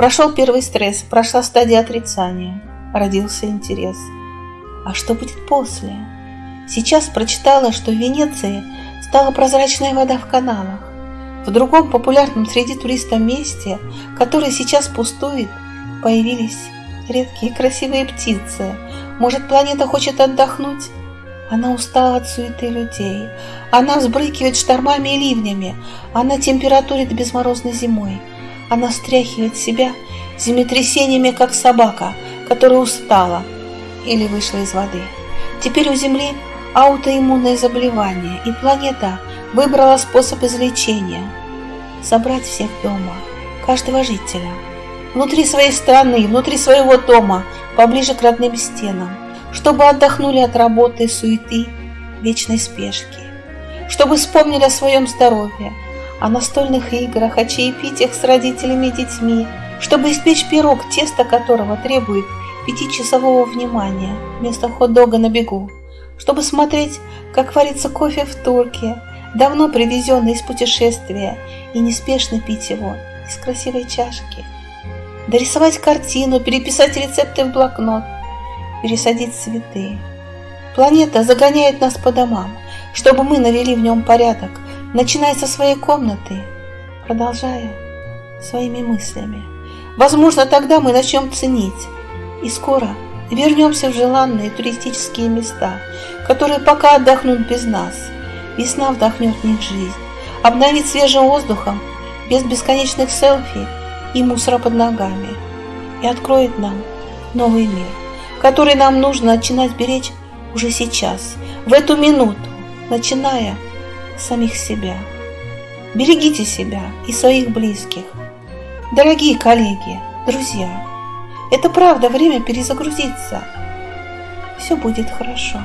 Прошел первый стресс, прошла стадия отрицания, родился интерес. А что будет после? Сейчас прочитала, что в Венеции стала прозрачная вода в каналах. В другом популярном среди туристов месте, которое сейчас пустует, появились редкие красивые птицы. Может, планета хочет отдохнуть? Она устала от суеты людей. Она взбрыкивает штормами и ливнями. Она температурит безморозной зимой. Она стряхивает себя землетрясениями, как собака, которая устала или вышла из воды. Теперь у Земли аутоиммунное заболевание, и планета выбрала способ излечения – собрать всех дома, каждого жителя, внутри своей страны, внутри своего дома, поближе к родным стенам, чтобы отдохнули от работы, суеты, вечной спешки, чтобы вспомнили о своем здоровье, о настольных играх, о чаепитиях с родителями и детьми, чтобы испечь пирог, тесто которого требует пятичасового внимания вместо хот-дога на бегу, чтобы смотреть, как варится кофе в турке, давно привезенный из путешествия, и неспешно пить его из красивой чашки. Дорисовать картину, переписать рецепты в блокнот, пересадить цветы. Планета загоняет нас по домам, чтобы мы навели в нем порядок, начиная со своей комнаты, продолжая своими мыслями. Возможно, тогда мы начнем ценить, и скоро вернемся в желанные туристические места, которые пока отдохнут без нас. Весна вдохнет в них жизнь, обновит свежим воздухом, без бесконечных селфи и мусора под ногами, и откроет нам новый мир, который нам нужно начинать беречь уже сейчас, в эту минуту, начиная самих себя. Берегите себя и своих близких. Дорогие коллеги, друзья, это правда время перезагрузиться. Все будет хорошо.